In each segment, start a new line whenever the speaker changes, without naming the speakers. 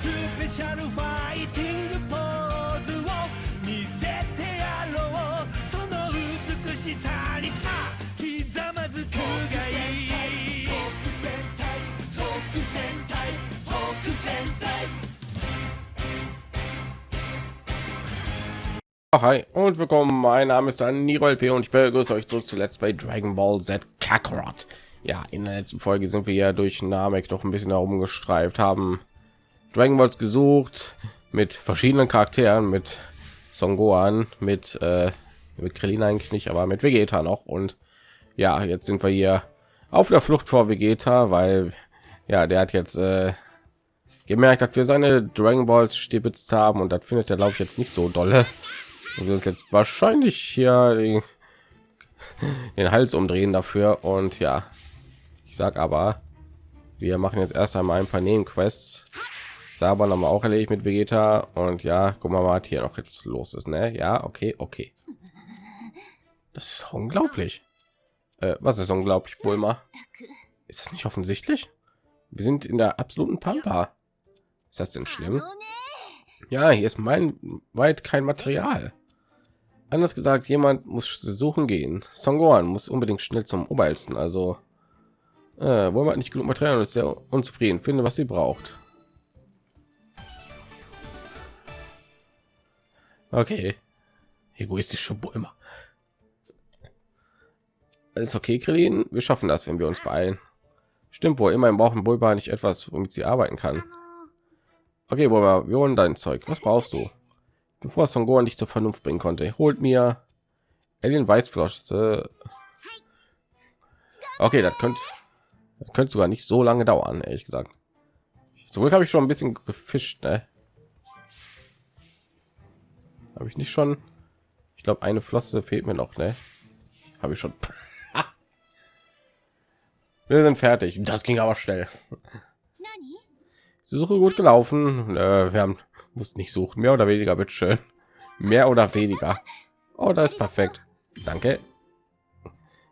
スペシャルファイティングポーズを見せてやろうその美しさにさひざまずくがいい特戦隊特戦隊特戦隊
Hi und willkommen, mein Name ist dann Nirol P und ich begrüße euch zurück zu Let's Play Dragon Ball Z Kakarot. Ja, in der letzten Folge sind wir ja durch Namek noch ein bisschen herumgestreift, haben Dragon Balls gesucht mit verschiedenen Charakteren, mit Son Gohan, mit, äh, mit Krillin eigentlich nicht, aber mit Vegeta noch. Und ja, jetzt sind wir hier auf der Flucht vor Vegeta, weil ja, der hat jetzt äh, gemerkt, dass wir seine Dragon Balls stibitzt haben und das findet er glaube ich jetzt nicht so dolle. Und wir uns jetzt wahrscheinlich hier den, den Hals umdrehen dafür. Und ja, ich sag aber, wir machen jetzt erst einmal ein paar Nebenquests. Saban haben wir auch erledigt mit Vegeta und ja, guck mal, was hier noch jetzt los ist, ne? Ja, okay, okay. Das ist unglaublich. Äh, was ist unglaublich, Bulma? Ist das nicht offensichtlich? Wir sind in der absoluten Pampa. Ist das denn schlimm? Ja, hier ist mein weit kein Material. Anders gesagt, jemand muss suchen gehen. Songoran muss unbedingt schnell zum Oberältesten. Also äh, wollen wir nicht genug Material ist sehr unzufrieden. Finde, was sie braucht. Okay. Egoistische Bulma. Alles okay, Krillin? Wir schaffen das, wenn wir uns beeilen. Stimmt wohl, immerhin brauchen Bulma nicht etwas, womit sie arbeiten kann. Okay, Bulma, wir holen dein Zeug. Was brauchst du? Bevor Son Gohan dich zur Vernunft bringen konnte, holt mir Alien Weißflosse. Okay, das könnte das könnte sogar nicht so lange dauern, ehrlich gesagt. So habe ich schon ein bisschen gefischt, ne? Habe ich nicht schon? Ich glaube, eine Flosse fehlt mir noch, ne? Habe ich schon. Wir sind fertig. Das ging aber schnell. Die Suche gut gelaufen. Äh, wir haben muss nicht suchen, mehr oder weniger, bitte schön. Mehr oder weniger. Oh, da ist perfekt. Danke.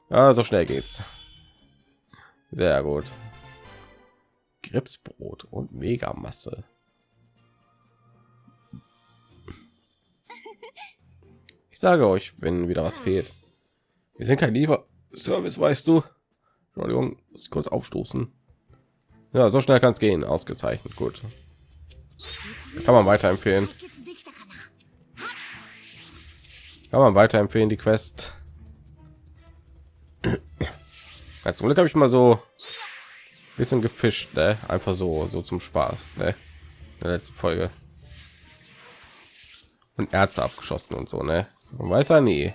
Ja, so schnell geht's. Sehr gut. Gripsbrot und Megamasse. Sage euch, wenn wieder was fehlt. Wir sind kein lieber Service, weißt du. Entschuldigung, kurz aufstoßen. Ja, so schnell kann es gehen. Ausgezeichnet, gut. Kann man weiterempfehlen. Kann man weiterempfehlen die Quest. Ja, zum Glück habe ich mal so ein bisschen gefischt, ne? einfach so so zum Spaß. Ne? In der letzten Folge und Ärzte abgeschossen und so, ne? Man weiß ja nie.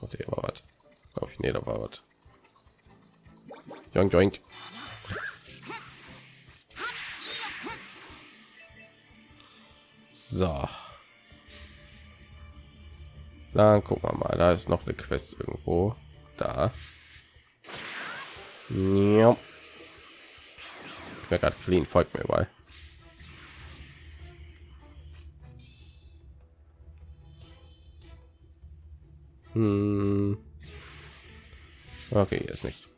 Okay, war was. Glaube ich, nee, da war was. Joink, joink. So. Dann gucken wir mal, da ist noch eine Quest irgendwo da. Ja. Ich mir gerade clean, folgt mir bei. Hm. Okay, hier ist nichts.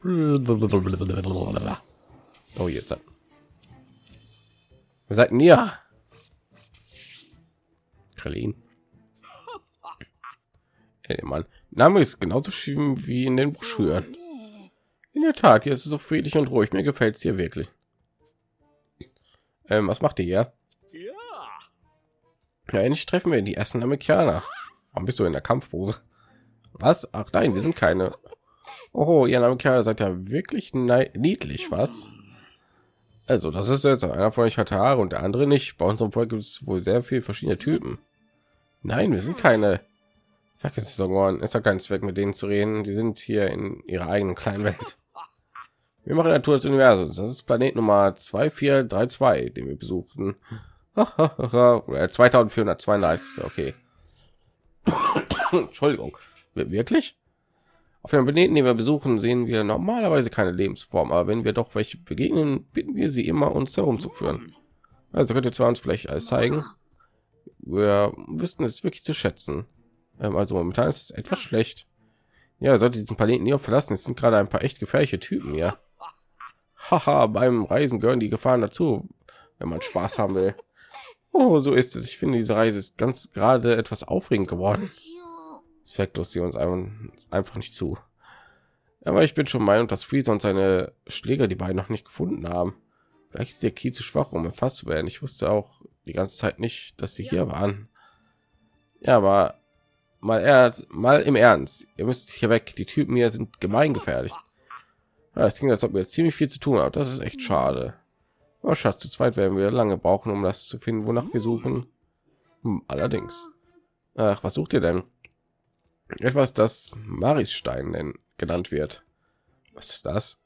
Oh, hier ist das. Wer seid ihr? Krillin. Hey, Mann. Name ist genauso schön wie in den Broschüren. In der Tat, hier ist es so friedlich und ruhig. Mir gefällt es hier wirklich. Ähm, was macht ihr hier? Ja, endlich treffen wir die ersten Amerikaner. Warum bist du in der Kampfpose? Was? Ach nein, wir sind keine. Oh, ihr Amerikaner seid ja wirklich niedlich, was? Also, das ist jetzt einer von euch hat Haare und der andere nicht. Bei unserem Volk gibt es wohl sehr viele verschiedene Typen. Nein, wir sind keine. Vergiss es ist ja kein Zweck, mit denen zu reden. Die sind hier in ihrer eigenen kleinen Welt. Wir machen Natur des Universums. Das ist Planet Nummer 2432, den wir besuchen. 2432, okay. Entschuldigung. Wirklich? Auf den Planeten, den wir besuchen, sehen wir normalerweise keine Lebensform, aber wenn wir doch welche begegnen, bitten wir sie immer, uns herumzuführen. Also könnt ihr zwar uns vielleicht alles zeigen. Wir wissen es wirklich zu schätzen. Ähm, also momentan ist es etwas schlecht. Ja, sollte diesen Planeten nie verlassen. Es sind gerade ein paar echt gefährliche Typen, ja. Haha, beim Reisen gehören die Gefahren dazu, wenn man Spaß haben will. Oh, so ist es. Ich finde, diese Reise ist ganz gerade etwas aufregend geworden. Sektos sie uns einfach nicht zu. Aber ich bin schon meinung, dass Freezer und seine Schläger die beiden noch nicht gefunden haben. Vielleicht ist der Key zu schwach, um erfasst zu werden. Ich wusste auch die ganze Zeit nicht, dass sie hier waren. Ja, aber mal er mal im Ernst. Ihr müsst hier weg. Die Typen hier sind gemeingefährlich. Ja, es klingt, als ob wir jetzt ziemlich viel zu tun haben. Das ist echt schade. Aber Schatz, zu zweit werden wir lange brauchen, um das zu finden, wonach wir suchen. Hm, allerdings. Ach, was sucht ihr denn? Etwas, das Marisstein nennen, genannt wird. Was ist das?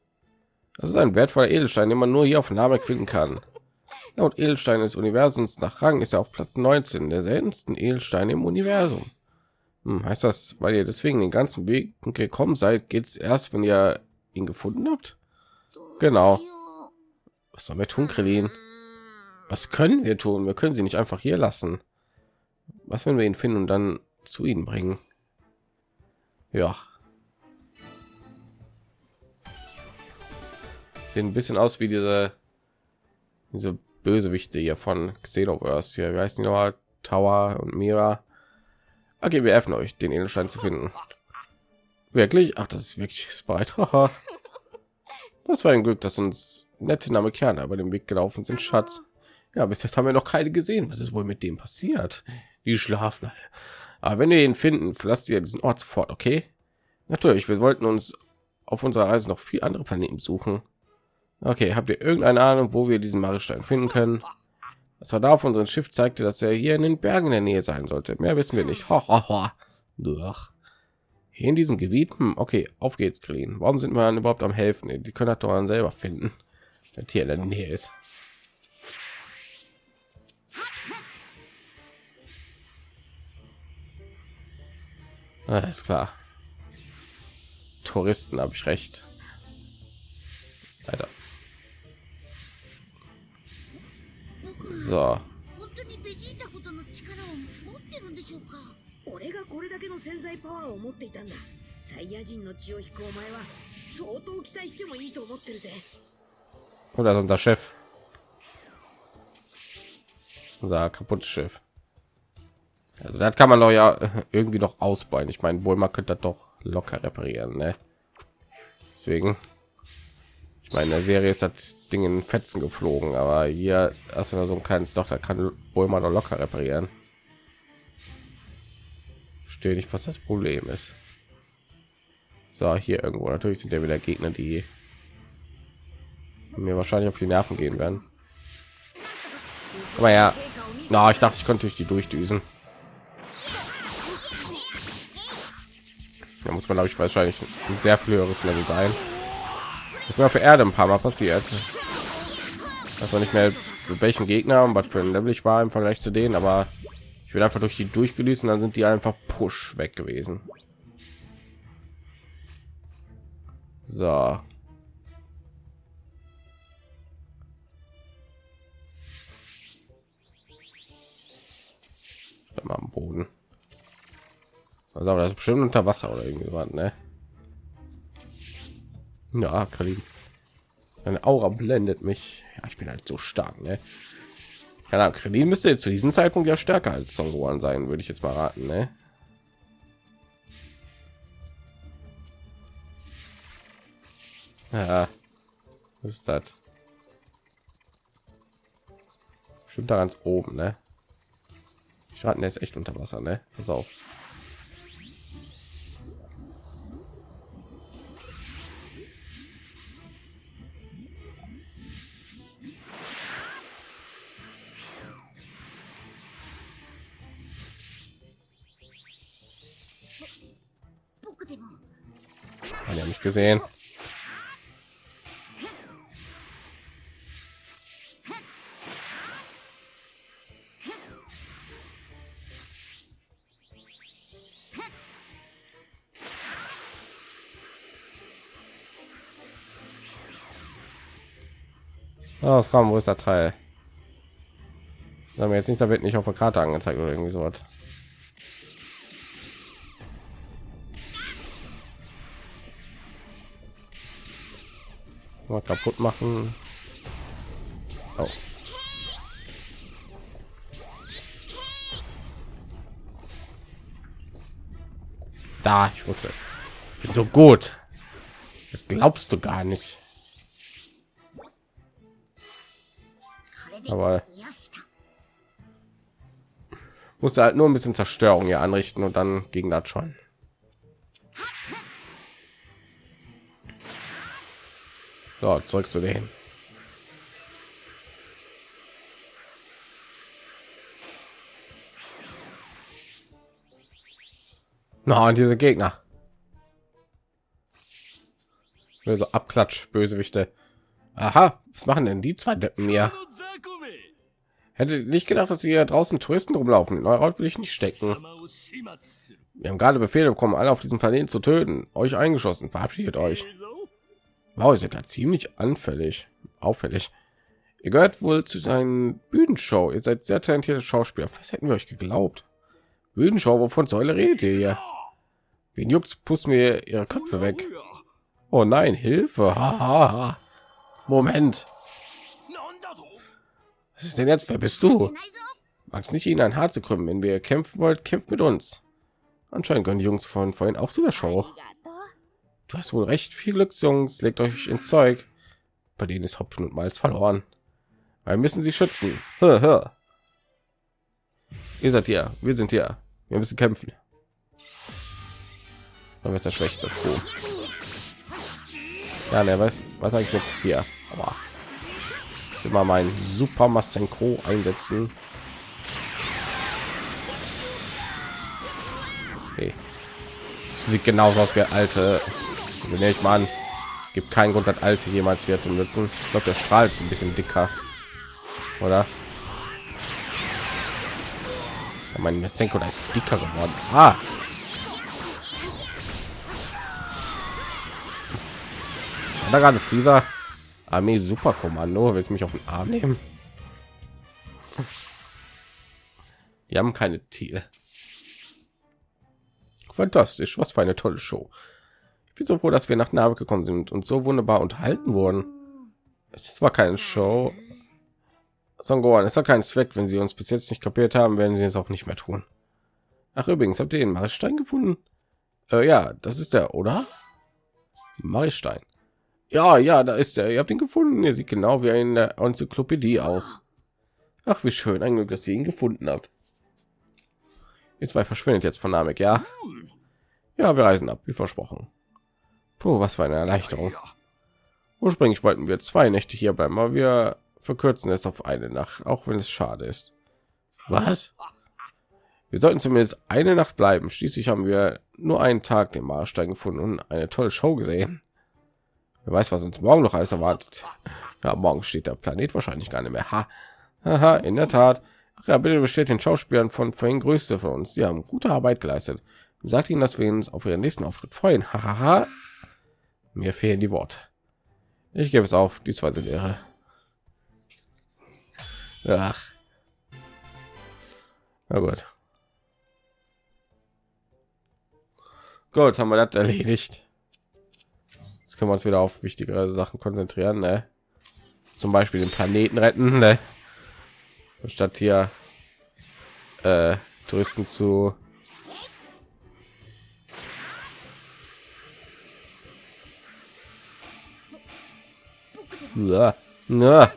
Das ist ein wertvoller Edelstein, den man nur hier auf Namek finden kann. Laut Edelstein des Universums nach Rang ist er auf Platz 19 der seltensten Edelsteine im Universum. Hm, heißt das, weil ihr deswegen den ganzen Weg gekommen seid, geht es erst, wenn ihr ihn gefunden habt? Genau. Was sollen wir tun, Krillin? Was können wir tun? Wir können sie nicht einfach hier lassen. Was, wenn wir ihn finden und dann zu ihnen bringen? Ja. Sehen ein bisschen aus wie diese diese Bösewichte hier von Xenoverse. Hier, wie heißt die nochmal? Tower und Mira. Okay, wir helfen euch, den Edelstein zu finden. Wirklich? Ach, das ist wirklich Sprite. das war ein Glück, dass uns nette Namekianer über den Weg gelaufen sind, Schatz. Ja, bis jetzt haben wir noch keine gesehen. Was ist wohl mit dem passiert? Die schlafen. Aber wenn wir ihn finden, verlasst ihr diesen Ort sofort, okay? Natürlich, wir wollten uns auf unserer Reise noch viel andere Planeten suchen. Okay, habt ihr irgendeine Ahnung, wo wir diesen Maristein finden können? Das war da auf unserem Schiff zeigte, dass er hier in den Bergen in der Nähe sein sollte. Mehr wissen wir nicht. Ho. Durch. Hier in diesem Gebiet. Hm, okay, auf geht's, Green. Warum sind wir dann überhaupt am helfen? Die können das doch dann selber finden, wenn hier in der Nähe ist. Alles klar. Touristen habe ich recht. Weiter. So. 俺がこれだけの潜在パワーを持っていたんだサイヤ人の血を引くお前は相当期待してもいいと思ってるぜ Oder ist unser Chef. Unser kaputtes Schiff. Also das kann man doch ja irgendwie noch ausbauen. Ich meine, wohl man könnte das doch locker reparieren, ne? Deswegen. Ich meine, in der Serie ist das Ding in Fetzen geflogen, aber hier hast du so ein kleines Doch, da kann wohl man doch locker reparieren. Stehe nicht, was das Problem ist. So, hier irgendwo. Natürlich sind ja wieder Gegner, die mir wahrscheinlich auf die Nerven gehen werden. Aber ja, na, ich dachte, ich konnte durch die durchdüsen. Da muss man, glaube ich, wahrscheinlich ein sehr viel höheres Level sein. Das war für Erde ein paar Mal passiert. Das war nicht mehr mit welchen Gegner und was für ein Level ich war im Vergleich zu denen, aber ich bin einfach durch die durchgelöst und dann sind die einfach push weg gewesen. So. Am Boden. Also das ist bestimmt unter Wasser oder irgendwie was, ne? Ja, Krillin. Eine Aura blendet mich. Ja, ich bin halt so stark, ne? Ja, Krillin müsste zu diesem Zeitpunkt ja stärker als Son Gohan sein, würde ich jetzt mal raten, ne? Ja, was ist das? Stimmt da ganz oben, ne? Ich raten jetzt echt unter Wasser, ne? Pass auf. Man ja nicht gesehen. Oh, es kommt, wo ist der Teil? Haben wir jetzt nicht, da wird nicht auf der Karte angezeigt oder irgendwie so was. Mal kaputt machen. Oh. Da, ich wusste es. Ich bin so gut. Das glaubst du gar nicht. Aber musste halt nur ein bisschen Zerstörung hier anrichten und dann ging das schon. So, zurück zu denen. Na, und diese Gegner. So Abklatsch, Bösewichte. Aha, was machen denn die zwei Deppen mir? Hätte nicht gedacht, dass sie hier draußen Touristen rumlaufen. In Haut will ich nicht stecken. Wir haben gerade Befehle bekommen, alle auf diesem Planeten zu töten. Euch eingeschossen. Verabschiedet euch. Wow, seid da ziemlich anfällig. Auffällig. Ihr gehört wohl zu seinen Bühnenshow. Ihr seid sehr talentierte Schauspieler. Was hätten wir euch geglaubt? Bühnenshow, wovon Säule redet ihr hier? Wen juckt, pusten wir ihre Köpfe weg. Oh nein, Hilfe. Ha. Moment. Was ist denn jetzt? Wer bist du? Magst nicht ihnen ein Haar zu krümmen. Wenn wir kämpfen wollt, kämpft mit uns. Anscheinend können die Jungs von vorhin auch zu der Show. Du hast wohl recht. Viel Glück, Jungs. Legt euch ins Zeug. Bei denen ist Hopfen und Malz verloren. Wir müssen sie schützen. Hör, hör. Ihr seid hier. Wir sind hier. Wir müssen kämpfen. Dann ist der schwächste. Cool. Ja, ne, was, was eigentlich mit hier? Aber immer mein Super Masenko einsetzen. Okay. Sieht genauso aus wie alte. Also nehme ich mal an. Gibt keinen Grund, das alte jemals wieder zu nutzen. Ich glaube, der Strahl ist ein bisschen dicker, oder? Ja, mein Masenko ist dicker geworden. Ah, da gerade Freezer Armee Superkommando willst mich auf den Arm nehmen? Die haben keine Tiere. Fantastisch, was für eine tolle Show. Ich bin so froh, dass wir nach Name gekommen sind und so wunderbar unterhalten wurden. Es ist zwar keine Show, Songoan, es hat keinen Zweck, wenn sie uns bis jetzt nicht kapiert haben, werden sie es auch nicht mehr tun. Ach übrigens, habt ihr den Marstein gefunden? Äh, ja, das ist der, oder? Marstein. Ja, ja, da ist er. Ihr habt ihn gefunden. Er sieht genau wie in der Enzyklopädie aus. Ach, wie schön. Ein Glück, dass ihr ihn gefunden habt. Ihr zwei verschwindet jetzt von Namek, ja? Ja, wir reisen ab, wie versprochen. Puh, was für eine Erleichterung. Ursprünglich wollten wir zwei Nächte hier bleiben, aber wir verkürzen es auf eine Nacht, auch wenn es schade ist. Was? Wir sollten zumindest eine Nacht bleiben. Schließlich haben wir nur einen Tag den Marstein gefunden und eine tolle Show gesehen. Wer weiß, was uns morgen noch alles erwartet. Ja, morgen steht der Planet wahrscheinlich gar nicht mehr. Ha. Aha, in der Tat. Ja, bitte besteht den Schauspielern von vorhin Größte von uns. Sie haben gute Arbeit geleistet. Sagt ihnen, dass wir uns auf ihren nächsten Auftritt freuen. Hahaha. Mir fehlen die Worte. Ich gebe es auf. Die zweite Lehre. Ach. Na gut. Gut, haben wir das erledigt. Jetzt können wir uns wieder auf wichtigere Sachen konzentrieren, ne? Zum Beispiel den Planeten retten, ne? Statt hier äh, Touristen zu ja. Ja.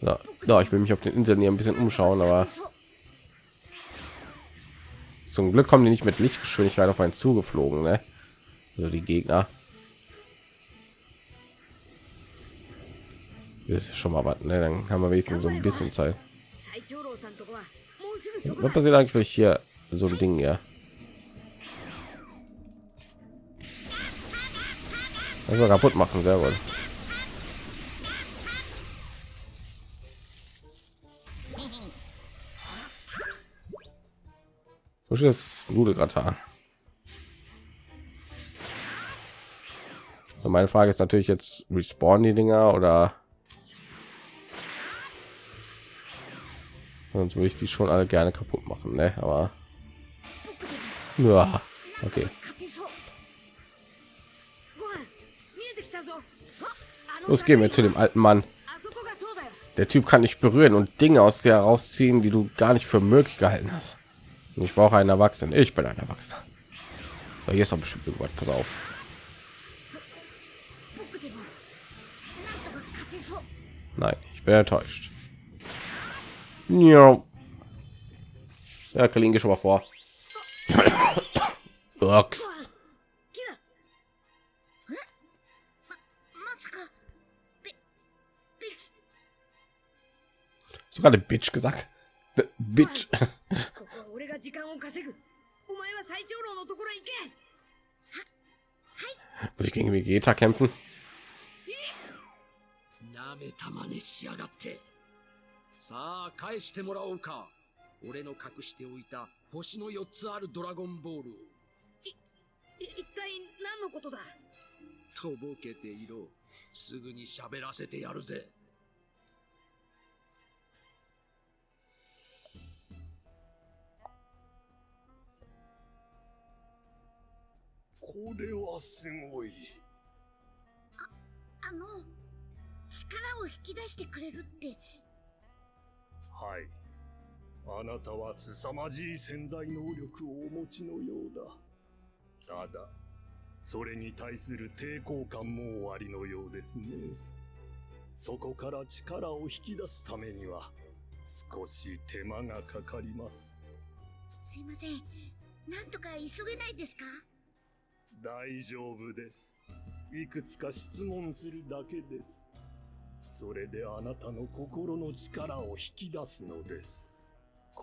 So. so, ich will mich auf den Inseln hier ein bisschen umschauen, aber zum Glück kommen die nicht mit Lichtgeschwindigkeit auf einen zugeflogen, ne? Also die Gegner. Das ist schon mal was, ne? Dann haben wir wenigstens so ein bisschen Zeit. Was passiert eigentlich, wenn ich hier so ein Ding ja? Also kaputt machen, sehr gut. frisches Nudelgratin. So, meine Frage ist natürlich jetzt respawn die Dinger oder sonst würde ich die schon alle gerne kaputt machen, ne? Aber ja, okay. Los gehen wir zu dem alten Mann. Der Typ kann dich berühren und Dinge aus dir herausziehen, die du gar nicht für möglich gehalten hast. Und ich brauche einen Erwachsenen. Ich bin ein Erwachsener. So, hier ist auch bestimmt irgendwas. Pass auf. Nein, ich bin enttäuscht. Ja, ja Kalinge schon mal vor. Ox. Sogar der Bitch gesagt. The bitch. Muss ich gegen Vegeta kämpfen?
俺の隠しておいた星の4つあるドラゴンボールを。
い一体何のことだ？
とぼけていろ。すぐに喋らせてやるぜ。
これはすごい。
あの力を引き出してくれるって。
はいあなたは凄まじい潜在能力をお持ちのようだ。ただそれに対する抵抗感もおありのようですね。そこから力を引き出すためには少し手間がかかります。
すいません。なんとか急げないですか？
大丈夫です。いくつか質問するだけです。それであなたの心の力を引き出すのです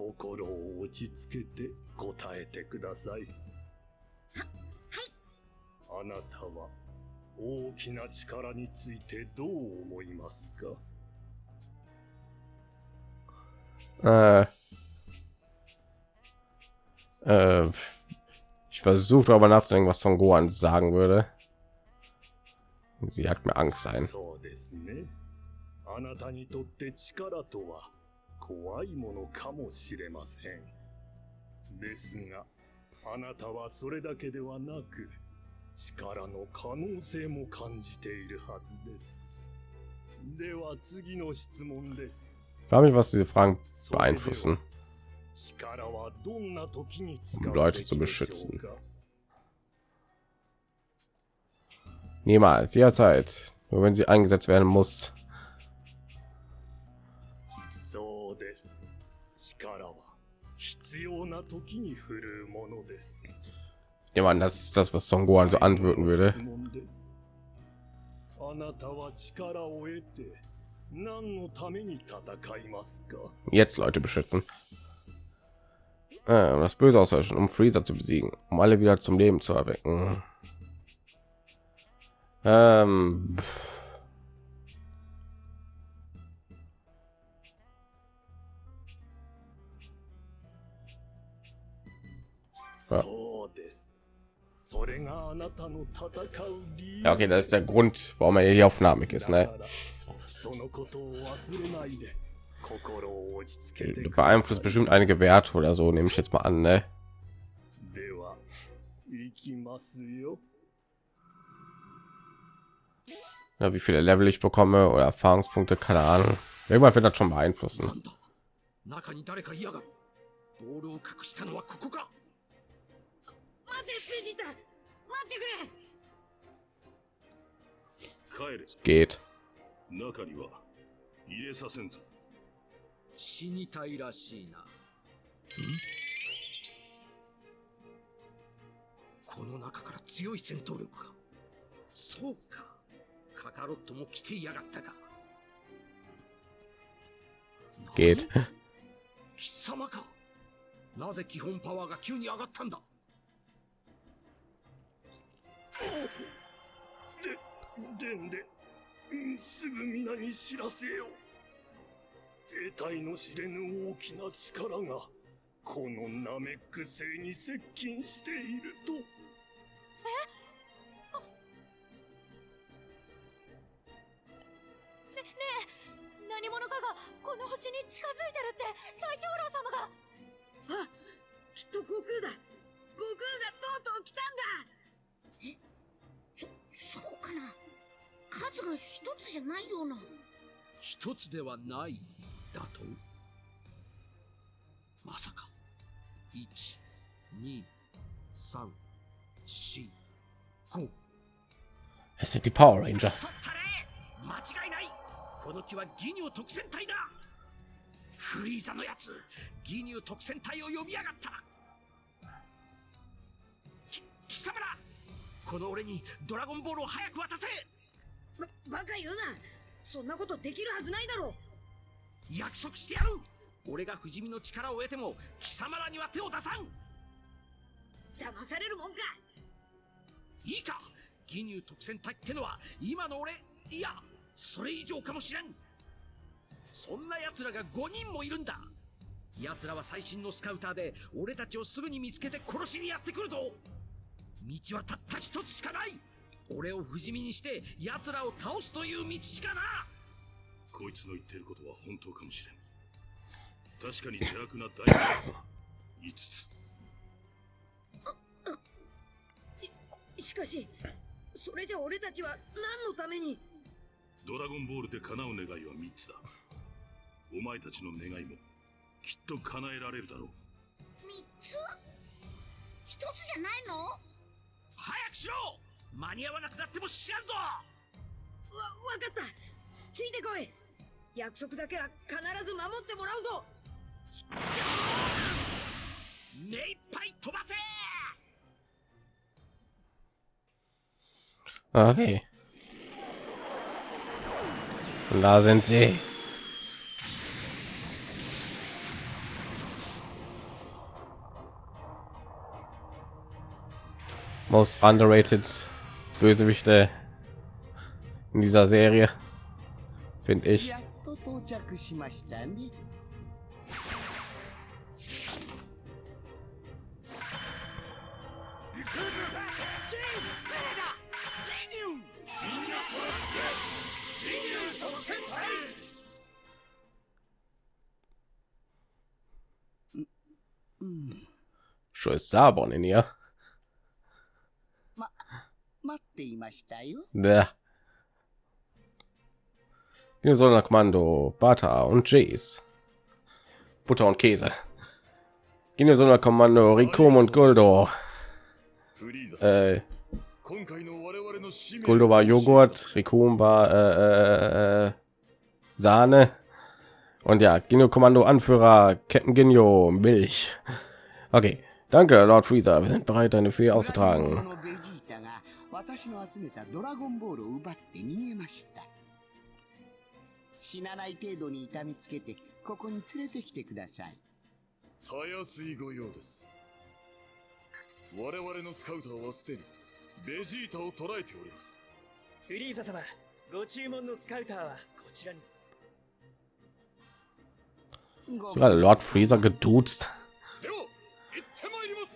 心を落ち着けて答えてくださいあなたは大きな力についてどう思いますか
Äh, äh, ich versuche darüber nachzudenken, was Son Gohan sagen würde. Sie hat mir Angst ein.
そうですね。あなたにとって力とは怖いものかもしれません。ですが、あなたはそれだけではなく、力の可能性も感じているはずです。では次の質問です。
Ich frage mich, was diese Fragen
それでは
beeinflussen.
力はどんな時に使
Um
う
Leute
べき
zu
でしょう
beschützen.
か
Niemals, jederzeit. Nur wenn sie eingesetzt werden muss.
力は必要な時に振るうものです。
Ich nehme an, das ist das, was Son Gohan so antworten würde.
質問ですあなたは力を得て何のために戦いますか
Jetzt Leute beschützen. Äh, um das Böse auslöschen, um Freezer zu besiegen, um alle wieder zum Leben zu erwecken. Ähm, pff. Ja. okay, das ist der Grund, warum er hier auf Namik ist, ne? Du beeinflusst bestimmt einige Werte oder so, nehme ich jetzt mal an, ne? Ja, wie viele Level ich bekomme oder Erfahrungspunkte, keine Ahnung. Irgendwann wird das schon beeinflussen. Es geht.
中には入れさせんぞ。
死にたいらしいな。この中から強い戦闘力かそうか。カカロットも来ていやがったか。
Geht.
貴様か。なぜ基本パワーが急に上がったんだ？
でんでうんすぐ皆に知らせよ得体の知れぬ大きな力がこのナメック星に接近していると。
何者かがこの星に近づいてるって最長老様が。
あきっと悟空だ。がとうとう来たんだ。え？そそうかな。数が一つじゃないような。
一つではないだと？まさか。12345
Es sind die Power Ranger.
そったれ。間違いない。この木はギニュー特戦隊だ。フリーザのやつギニュー特戦隊を呼びやがった。き貴様らこの俺にドラゴンボールを早く渡せ！
ばバカ言うな！そんなことできるはずないだろ！
約束してやる！俺が不死身の力を得ても貴様らには手を出さん！
騙されるもんか！
いいか！ギニュー特戦隊ってのは今の俺いやそれ以上かもしれん！そんな奴らが5人もいるんだ！奴らは最新のスカウターで俺たちをすぐに見つけて殺しにやってくるぞ道はたった一つしかない。俺を不死身にして奴らを倒すという道しかな
こいつの言ってることは本当かもしれん。確かに邪悪な大魔5つ。
しかしそれじゃ俺たちは何のために？
ドラゴンボールで叶う願いは3つだ。お前たちの願いもきっと叶えられるだろう。
三つ？一つじゃないの？わ
早くしろ。間に合わなくなっても知らんぞ。
わかった。ついてこい。約束だけは必ず守ってもらうぞ。
目いっぱい飛ばせ。
Okay. Da sind sie. most underrated Bösewichte in dieser Serie, finde ich. Scheiß Sabon in ihr.
待っていましたよ。
Der. Hier soll Kommando Bata und Jace. Butter und Käse. Gehen soll Kommando Rikum und Guldo.
フリーザさん
Äh,
今回の我々の使命
Guldo war Joghurt, Rikum war äh, äh, Sahne. Und ja, Gino Kommando Anführer Ketten Ginyo Milch. Okay, danke Lord Freezer. Wir sind bereit, deine Fee
ブラ
auszutragen.
私の集めたドラゴンボールを奪って逃げました。死なない程度に痛みつけて、ここに連れてきてください。
たやすいご用です我々のスカウターはすでにベジータを捉えております
フリーザ様ご注文のスカウターはこちらに
Sogar Lord Freezer geduzt.
では行ってまいります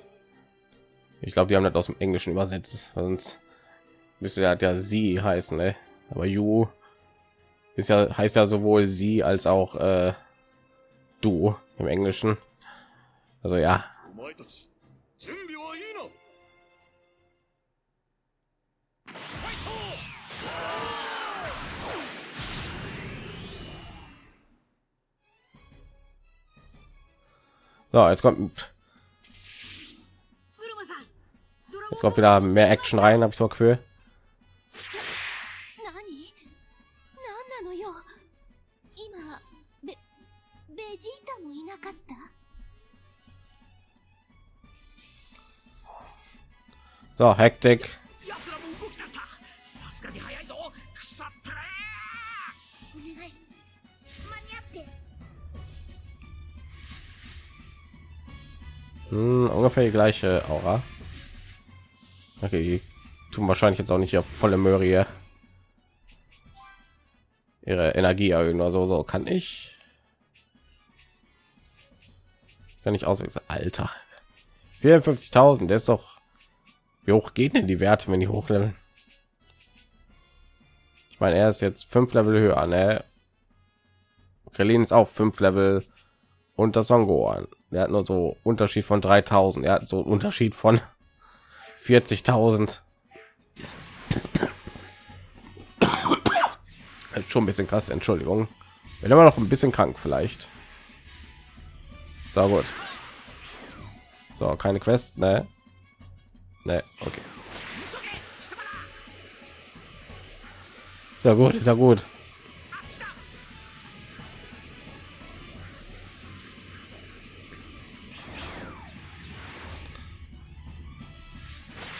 Ich glaube, die haben das aus dem Englischen übersetzt. Sonst müsste ja der sie heißen, ne? aber you ist ja heißt ja sowohl sie als auch äh, du im Englischen. Also ja. So, jetzt kommt jetzt kommt wieder mehr Action rein, habe ich so Gefühl.
っ
て
Hm, ungefähr die gleiche Aura. Okay, tun wahrscheinlich jetzt auch nicht auf volle Möhre ihre Energie erhöhen oder so. So kann ich. Kann ich auswechseln. Alter. 54.000, der ist doch. Wie hoch geht denn die Werte, wenn die hochleveln? Ich meine, er ist jetzt fünf Level höher, ne? Krillin ist auch fünf Level und das Songo an. Er hat nur so Unterschied von 3000. Er hat so einen Unterschied von 40.000. Ist Schon ein bisschen krass, Entschuldigung. Bin immer noch ein bisschen krank vielleicht. So gut. So, keine Quest, ne? Ne, okay. Ist ja gut, ist ja gut.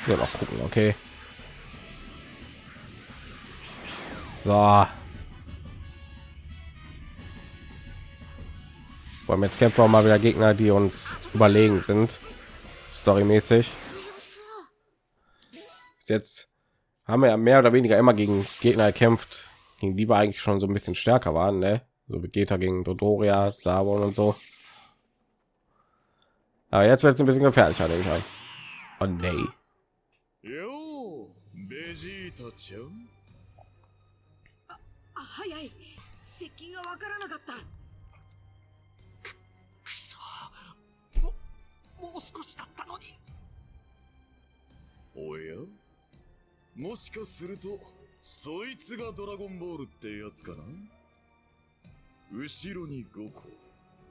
So, noch gucken, okay. So. Wollen wir jetzt kämpfen wir mal wieder Gegner, die uns überlegen sind. Storymäßig. Bis jetzt haben wir ja mehr oder weniger immer gegen Gegner gekämpft, gegen die wir eigentlich schon so ein bisschen stärker waren, ne? So Vegeta gegen Dodoria, Sabon und so. Aber jetzt wird es ein bisschen gefährlicher, denke ich. an. Oh nee.
よう
ももう少しだったのに
おやもしかするとそいつがドラゴンボールってやつかな後ろに5個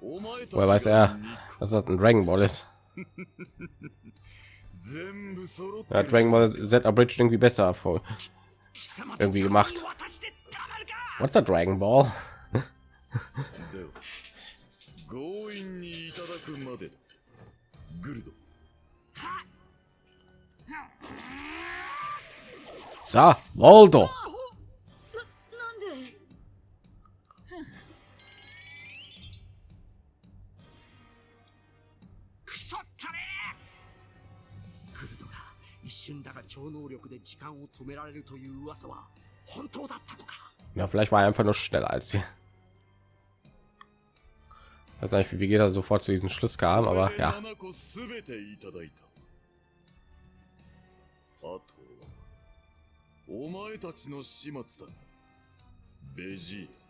お前た
Woher weiß
ちが
er,
2個
dass das ein Dragon Ball ist?
全部揃って
Ja,
る
Dragon Ball Z Abridged irgendwie besser vor.
貴様
Irgendwie gemacht.
渡してたまるか
What's a Dragon Ball?
では強引にいただくまでだグルド
So, Voldo.
なんで
くそったれグルドが一瞬だが超能力で時間を止められるという噂は本当だったのか
Ja, vielleicht war er einfach nur schneller als sie. weiß nicht, wie geht er sofort zu diesem Schluss kam, aber
これで
ja.
お前たちの始末だ。ベジータ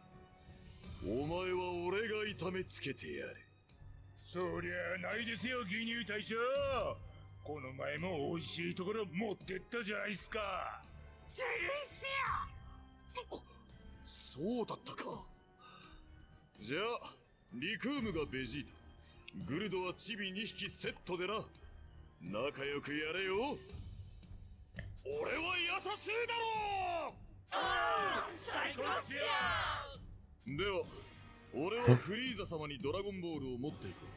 お前は俺が痛めつけてやれ
そりゃないですよ牛乳隊長この前も美味しいところ持ってったじゃないですか。
そうだったか。じゃあリクームがベジータ。グルドはチビ2匹セットでな。仲良くやれよ俺は優しいだろ
最高っすよ
では俺はフリーザ様にドラゴンボールを持っていこう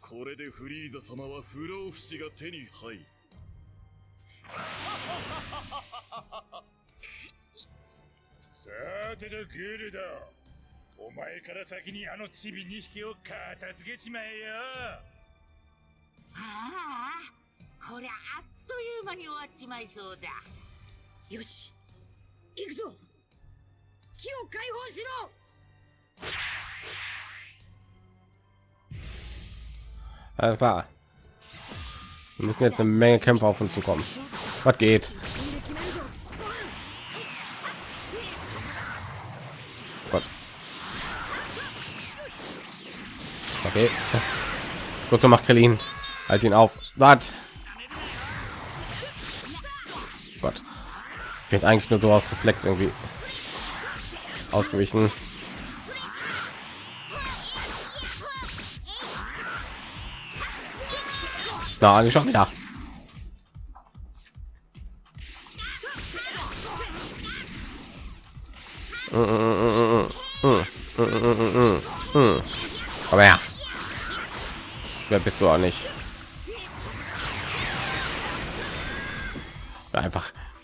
これでフリーザ様は不老不死が手に入る
さてとグルドお前から先にあのチビ2匹を片付けちまえよ
ああこりゃあっという間に終わっちまいそうだ
よし行くぞ木を解放しろ
Alles klar. Wir müssen jetzt eine Menge Kämpfer auf uns zukommen. Was geht?
死んで決めるぞゴーン
Gott. Okay. Gut gemacht, Krillin. Halt ihn auf. Wart. Wird eigentlich nur so aus Reflex irgendwie ausgewichen. Na, schon wieder. Aber ja. Schwer bist du auch nicht.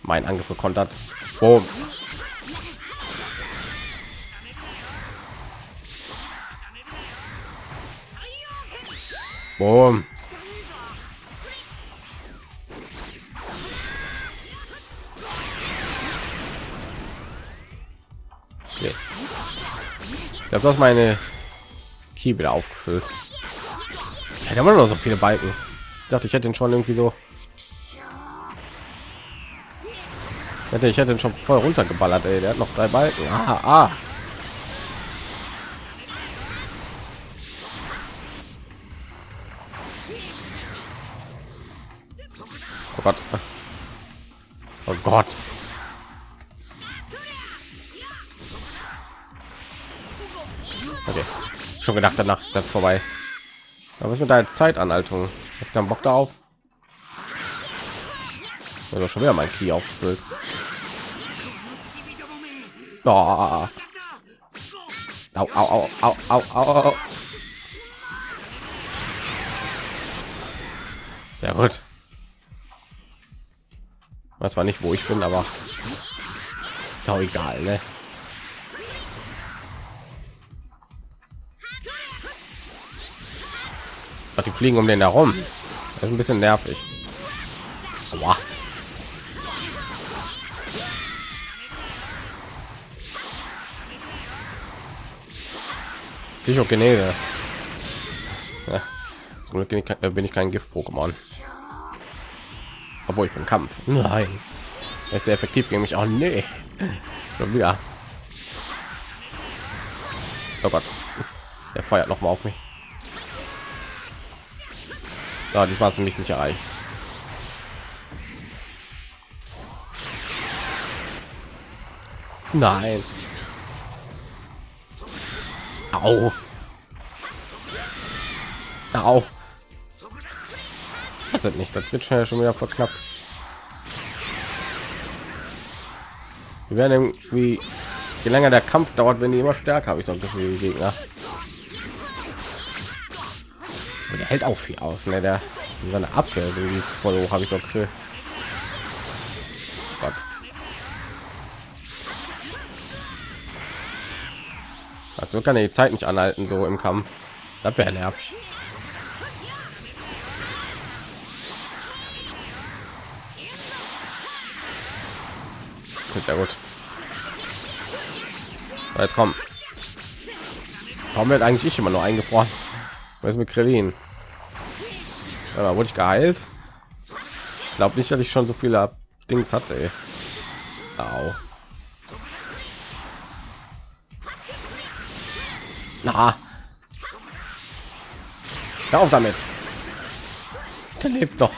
Mein Angriff gekontert. Boom. Boom. Okay. Ich habe das meine Key wieder aufgefüllt. Ich hätte immer noch so viele Balken. Ich dachte, ich hätte ihn schon irgendwie so. Hätte, ich hätte ihn schon voll runtergeballert, ey. Der hat noch drei Balken. Ah, ah. Oh Gott. Oh Gott. Okay. Schon gedacht, danach ist das vorbei. Aber was mit deiner Zeitanhaltung? ist kein Bock darauf? Oder schon wieder mein Key aufgefüllt. Oh. Au, au, au, au, au, au. Ja gut. Das war nicht, wo ich bin, aber ist auch egal, ne? Ach, die fliegen um den herum. Das ist ein bisschen nervig. Aua. Psychogenese. Ja. Zum Glück bin ich kein, äh, bin ich kein Gift-Pokémon. Obwohl ich bin Kampf. Nein. Er ist sehr effektiv gegen mich. auch. nee. Wieder. Oh Gott. Der feiert noch mal auf mich. Ja, diesmal hast du mich nicht erreicht. Nein. Au. Au. Das ist nicht. Das wird schnell schon wieder verknappt. Wir werden irgendwie, je länger der Kampf dauert, wenn die immer stärker habe ich so ein Gefühl, Gegner. Und der hält auch viel aus, ne? Der seine Abwehr irgendwie voll hoch, habe ich so ein. Also kann er die Zeit nicht anhalten, so im Kampf. Das wäre nervig. Sehr gut. So, jetzt kommen. Warum wird eigentlich ich immer nur eingefroren? Was ist mit Krillin? Ja, wurde ich geheilt? Ich glaube nicht, dass ich schon so viele Dings hatte. Ey. Au. Na. Hör auf damit. Der lebt noch.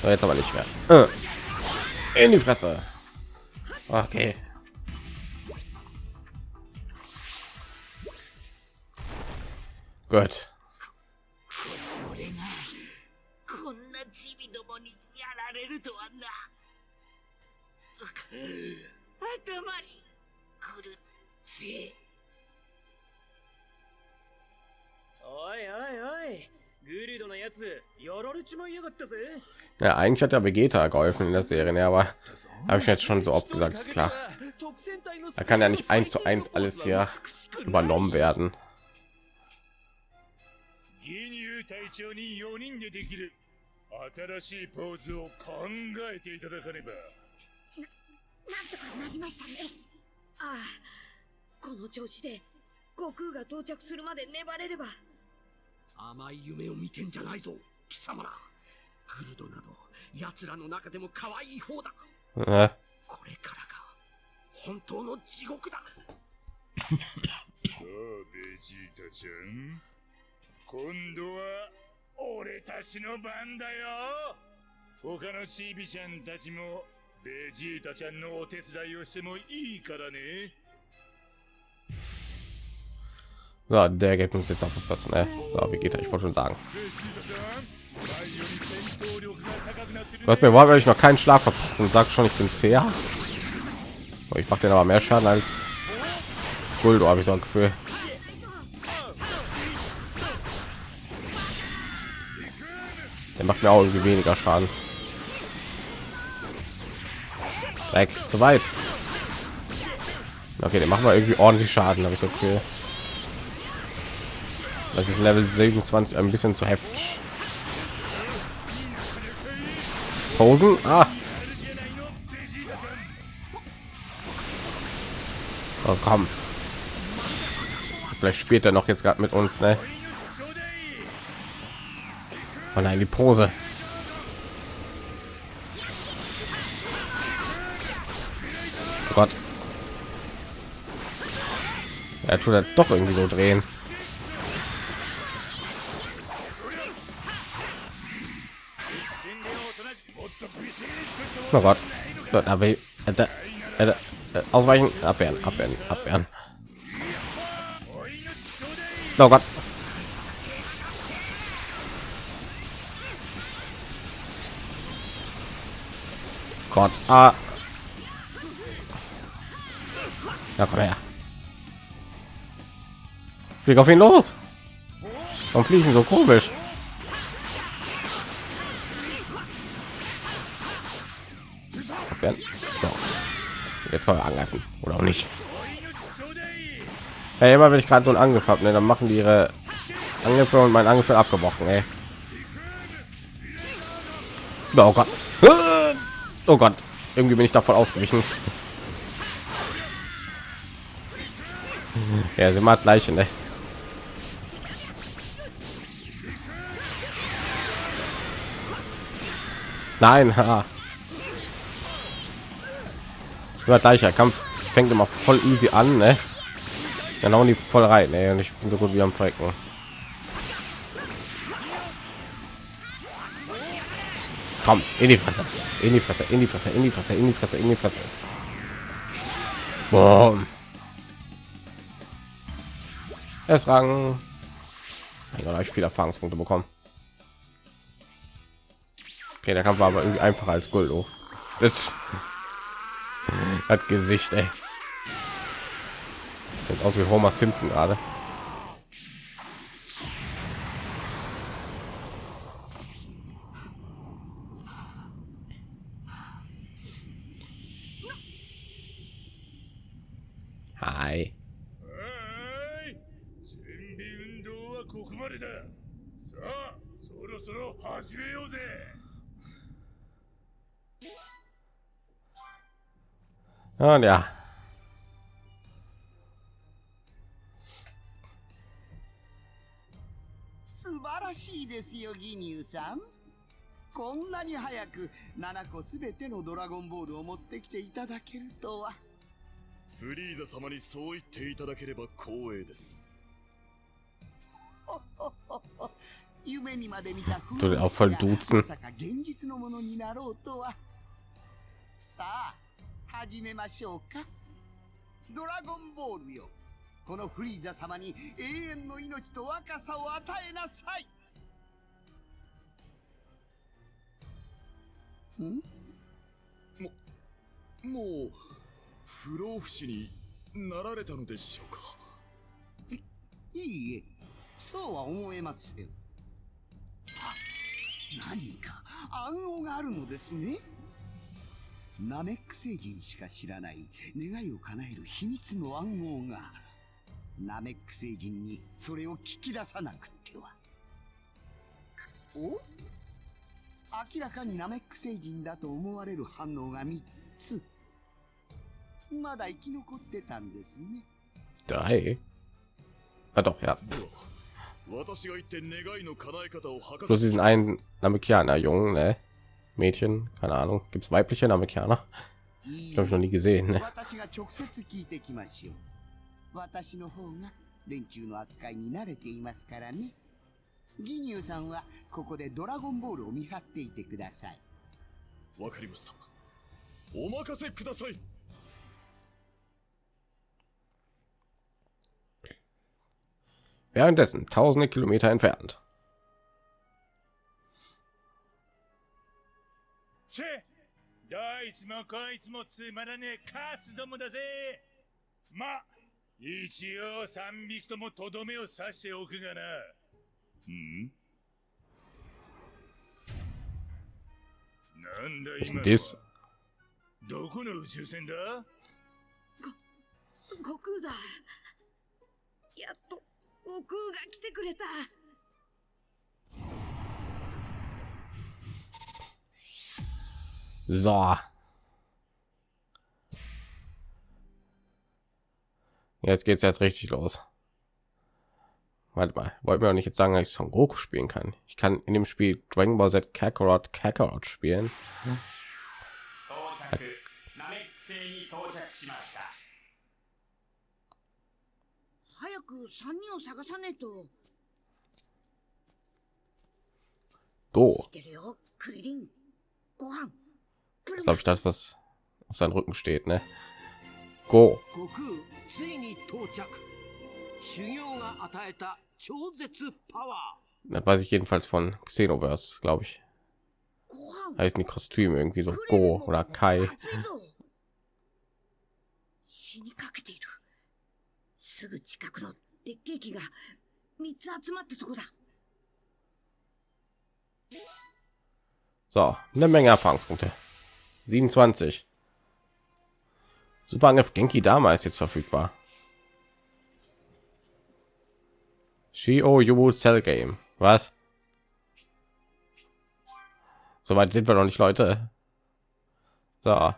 So, jetzt aber nicht mehr. Äh. In die Fresse. Okay. Gut. Ja, eigentlich hat der Vegeta geholfen in der Serie, ne, aber habe ich jetzt schon so oft gesagt, ist klar. Da kann ja nicht eins zu eins alles hier übernommen werden.
甘い夢を見てんじゃないぞ貴様ら。グルドなど奴らの中でも可愛い方だ。
Äh,
これからが本当の地獄だ。
さあベジータちゃん今度は俺たちの番だよ。他のチビちゃんたちもベジータちゃんのお手伝いをしてもいいからね
So, der gibt uns jetzt aufpassen. Ne? So, wie geht er? Ich wollte schon sagen. Was mir war, weil ich noch keinen Schlag verpasst und sagt schon, ich bin sehr. Ich mache den aber mehr Schaden als Guldo, habe ich so ein Gefühl. Der macht mir auch irgendwie weniger Schaden. Weg, zu weit. Okay, den machen wir irgendwie ordentlich Schaden, habe ich so okay. Das ist Level 27 ein bisschen zu heftig. Posen? Ah. Los, komm. Vielleicht spielt er noch jetzt gerade mit uns, ne? Oh nein, die Pose. Oh Gott. Er tut er doch irgendwie so drehen. Oh Gott. Äh, äh, ausweichen, abwehren, abwehren, abwehren. Oh Gott. Gott. Ah. Ja, komm her. Flieg auf ihn los. Warum fliegen so komisch? Abwehren. So. Jetzt wir angreifen. Oder auch nicht. Hey, immer wenn ich gerade so einen Angriff habe, ne, dann machen die ihre Angriffe und mein Angriff abgebrochen. Ey. Oh Gott. Oh Gott. Irgendwie bin ich davon ausgewichen. Ja, sie macht gleiche, ne? Nein, ha. Immer gleicher Kampf fängt immer voll easy an, ne? Dann hauen die voll rein, ne? Und ich bin so gut wie am Frecken. Komm, in die Fresse, in die Fresse, in die Fresse, in die Fresse, in die Fresse, in die Fresse. Boom. Es rang. Ich viele Erfahrungspunkte bekommen. Okay, der Kampf war aber irgendwie einfacher als Guldo. Das hat Gesicht, ey. Jetzt aus wie Homer Simpson gerade. Hi.
あそろそろ始めようぜ
Und ja.
「素晴らしいですよギニューさんこんなに早く7個すべてのドラゴンボールを持ってきていただけるとは
フリーザ様にそう言っていただければ光栄です
夢にまで見た風
voll
が.まさか現実のものになろうとはさあ始めましょうか。ドラゴンボールよ。このフリーザ様に永遠の命と若さを与えなさい。ん？
もう不老不死になられたのでしょうか？
いいえ。そうは思えません。あ何か暗号があるのですねナメック星人しか知らない願いを叶える秘密の暗号がナメック星人にそれを聞き出さなくってはお？明らかにナメック星人だと思われる反応が3つまだ生き残ってたんですね
Drei. Ah doch, ja.
私が言って願いの叶え方を図
Bloß diesen einen Namekianer Jungen, ne? Mädchen, keine Ahnung, gibt es weibliche Namekianer?
Ich
habe noch nie gesehen. Ne? Währenddessen tausende Kilometer entfernt.
チェどいつもこいつもつまらねえカスどもだぜ。ま一応三匹ともとどめを刺しておくがな。
ん？
なんだ今
denn das?
どこの宇宙船だ？
悟空だ。やっと悟空が来てくれた
So. Jetzt es jetzt richtig los. Warte mal, wollte mir auch nicht jetzt sagen, dass ich Son Goku spielen kann. Ich kann in dem Spiel Dragon Ball Z Kakarot Kakarot spielen.
Hm.
Das glaube ich das, was auf seinem Rücken steht, ne? Go. Das weiß ich jedenfalls von Xenoverse, glaube ich. Heißen die Kostüme irgendwie so Go oder Kai. So, eine Menge Erfahrungspunkte. 27 Superangriff Genki Dama ist jetzt verfügbar Shio Yubu Cell Game was Soweit sind wir noch nicht, Leute. So.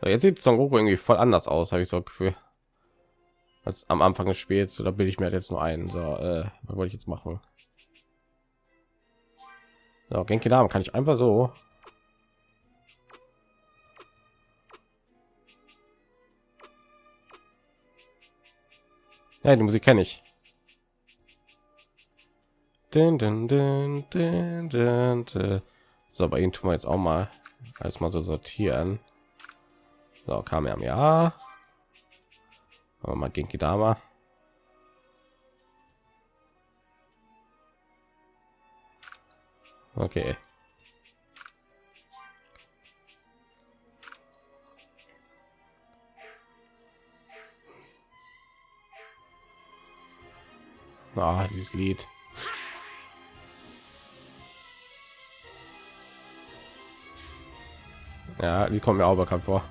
so jetzt sieht Son Goku irgendwie voll anders aus, habe ich so ein Gefühl. Als am Anfang des Spiels, oder bilde ich mir jetzt nur ein. So, äh, was wollte ich jetzt machen? So, Genki Dame kann ich einfach so. Ja, die Musik kenne ich. Dun, dun, dun, dun, dun. So, bei ihnen tun wir jetzt auch mal alles mal so sortieren. So, kam ja ja. Aber mal Genki Dama. Okay. Ah, dieses Lied. Ja, die kommen mir auch bekannt vor.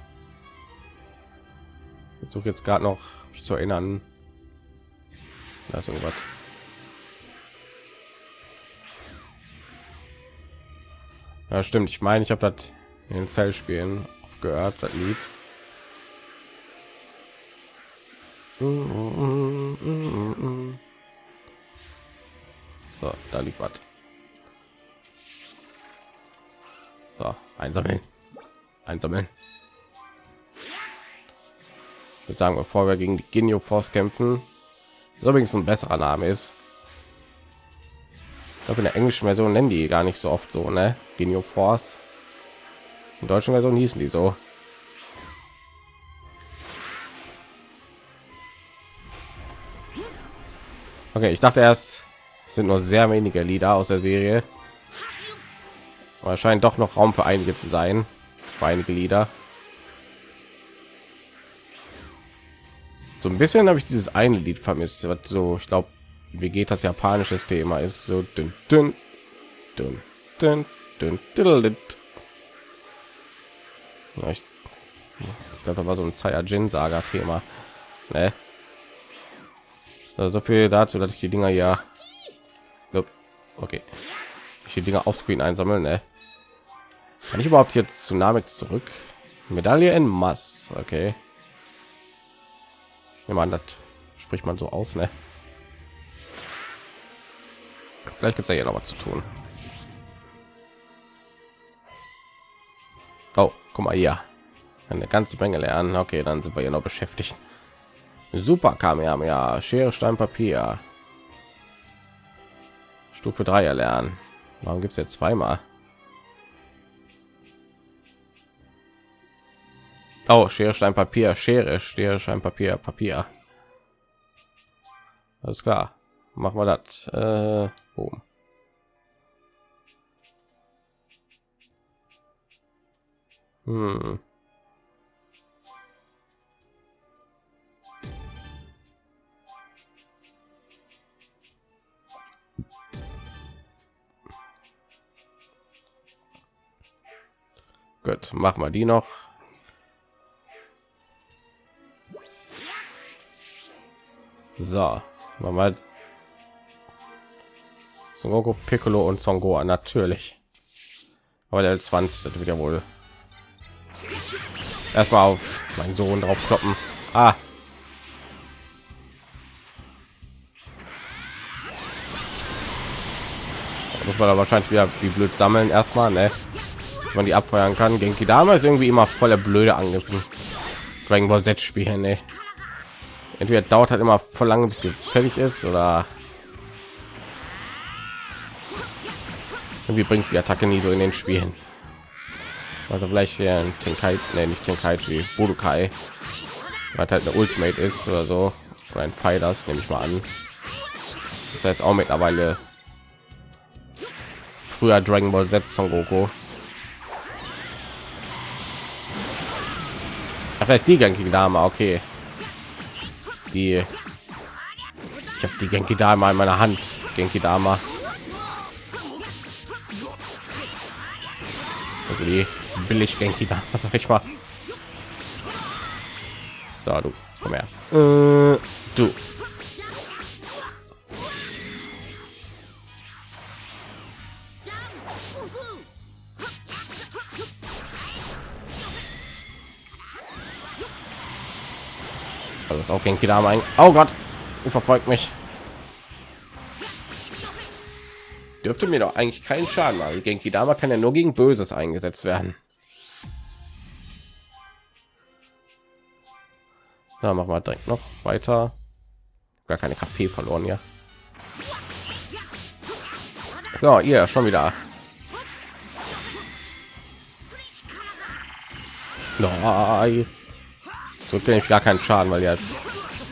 Ich versuche jetzt gerade noch mich zu erinnern. Da ist irgendwas. Ja, stimmt. Ich meine, ich habe das in den Zellspielen gehört, das Lied. So, da liegt was. So, einsammeln. Einsammeln. Ich würde sagen, bevor wir gegen die Genio Force kämpfen, übrigens ein besserer Name ist. Ich glaube, in der englischen Version nennen die gar nicht so oft so, ne? Genio Force. In deutschen Version hießen die so. Okay, ich dachte erst, es sind nur sehr wenige Lieder aus der Serie. Aber scheint doch noch Raum für einige zu sein. Für einige Lieder. So ein bisschen habe ich dieses eine Lied vermisst, was so, ich glaube, Vegetas japanisches Thema ist so dünn, dünn, dünn, dünn, ja, ich, ich glaube, war so ein Saiyajin Saga Thema. Ne? Also so viel dazu, dass ich die Dinger ja okay ich die Dinger auf Screen einsammeln ne? kann ich überhaupt jetzt zu Namek zurück Medaille in Mass okay ja, man das spricht man so aus ne? vielleicht gibt es ja hier noch was zu tun guck mal hier eine ganze menge lernen okay dann sind wir hier noch beschäftigt super Kamehameha, Schere, Stein, Papier. Stufe 3 erlernen. Warum gibt es jetzt zweimal? Oh, Schere, Stein, Papier, Schere, Schere, Stein, Papier, Papier. Alles klar. Machen wir das. Äh, boom. Hm. Gut, machen wir die noch. So, machen wir Son Goku, Piccolo und Son natürlich. Aber der 20 das wird ja wohl erstmal auf meinen Sohn drauf kloppen. Ah. Muss man da wahrscheinlich wieder wie blöd sammeln erstmal, ne? Dass man die abfeuern kann. Genki damals irgendwie immer voller blöde angegriffen. Dragon Ball Z spielen, ne? Entweder dauert halt immer voll lange, bis die fertig ist, oder Irgendwie bringt die Attacke nie so in den Spielen. Also vielleicht hier ein Tenkai, nee, nicht Tenkaichi, Budokai, weil halt eine Ultimate ist oder so, oder ein Fighters, nehme ich mal an. Das ist jetzt auch mittlerweile früher Dragon Ball Z Son Goku. Ach, ist die Genki Dame, okay. Die ich habe die Genki Dame in meiner Hand. Genki Dame. Also die billig Genki Dame, sag ich mal. So, du, komm her. Äh, du. Also das ist auch Genki Dame ein. Oh Gott, verfolgt mich. Dürfte mir doch eigentlich keinen Schaden machen. Genki Dama kann ja nur gegen Böses eingesetzt werden. Da machen wir direkt noch weiter. Gar keine KP verloren, ja. So, ihr schon wieder. No, so kenne ich gar keinen Schaden, weil jetzt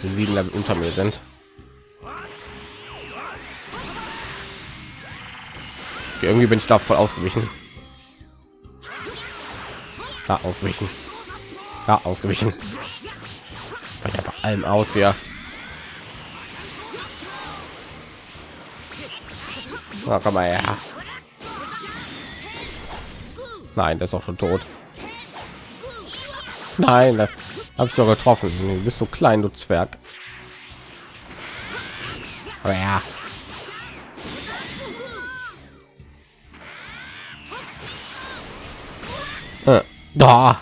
sieben Level unter mir sind. Irgendwie bin ich da voll ausgewichen. Ja, ausgewichen. Ja, ausgewichen. Weil einfach allem aus hier. Na, komm mal her. Nein, das ist auch schon tot. Nein, habe ich doch getroffen. Du bist so klein, du Zwerg. Aber ja. Da.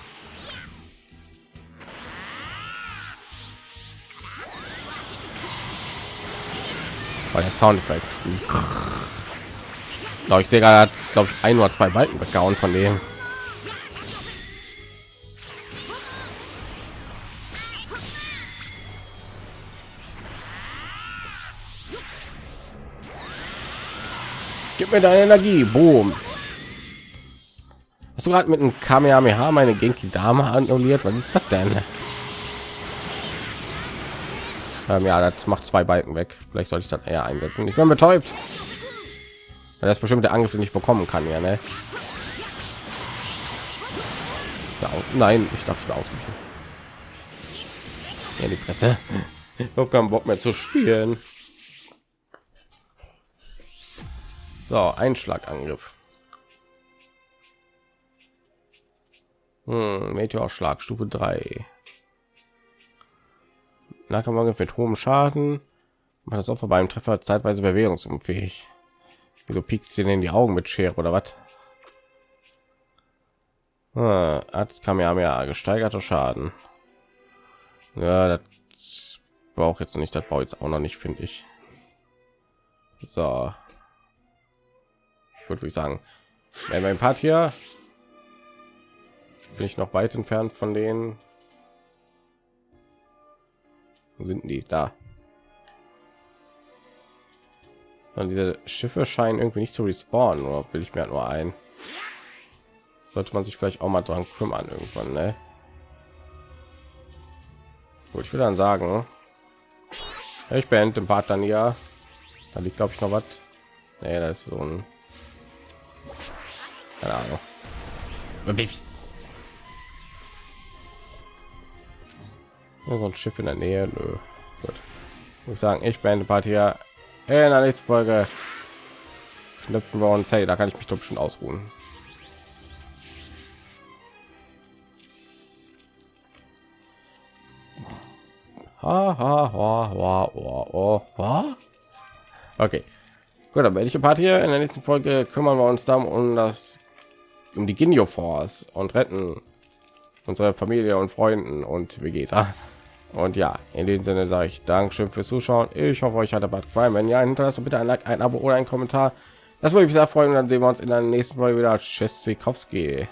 Oh, der Soundeffekt. Glaube ich, sehe gerade, glaube ich, ein oder zwei Balken weggehauen von dem. Gib mir deine Energie. Boom. Hast du gerade mit einem Kamehameha meine Genki Dame annulliert? Was ist das denn? Ähm, ja, das macht zwei Balken weg. Vielleicht sollte ich das eher einsetzen. Ich bin betäubt. Weil das bestimmt der Angriff den ich bekommen kann, ja, ne? Ja, nein, ich dachte, ich war ausgewichen. Ja, die Fresse. Ich habe keinen Bock mehr zu spielen. So, Einschlagangriff. Hm, Meteorschlag Stufe 3. Nahkampfangriff mit hohem Schaden. Macht das Opfer beim Treffer zeitweise bewegungsunfähig. Wieso piekst du in die Augen mit Schere oder was? Ah, Arzt kam ja mehr gesteigerter Schaden. Ja, das braucht jetzt nicht, das baut jetzt auch noch nicht, finde ich. So, würde ich sagen ja, mein part hier bin ich noch weit entfernt von denen? Wo sind die? Da. Und diese schiffe scheinen irgendwie nicht zu respawnen oder will ich mir halt nur ein. Sollte man sich vielleicht auch mal dran kümmern irgendwann ne? Gut, ich würde dann sagen ich beende den part dann ja da liegt glaube ich noch was. Nee, da ist so ein keine Ahnung. So ein Schiff in der Nähe. Nö. Gut. Ich sagen, ich beende Party ja in der nächsten Folge. Knöpfen wir uns. Hey, da kann ich mich doch schon ausruhen. Ha, ha, ha, ha, ha, ha. Okay. Gut, dann werde ich Party in der nächsten Folge kümmern wir uns dann um das um die Ginyo Force und retten unsere Familie und Freunden und Vegeta. Und ja, in dem Sinne sage ich Dankeschön fürs Zuschauen. Ich hoffe, euch hat der Bad gefallen. Wenn ja, hinterlasst bitte ein Like, ein Abo oder ein Kommentar. Das würde mich sehr freuen. Und dann sehen wir uns in der nächsten Folge wieder. Tschüss, Sikowski.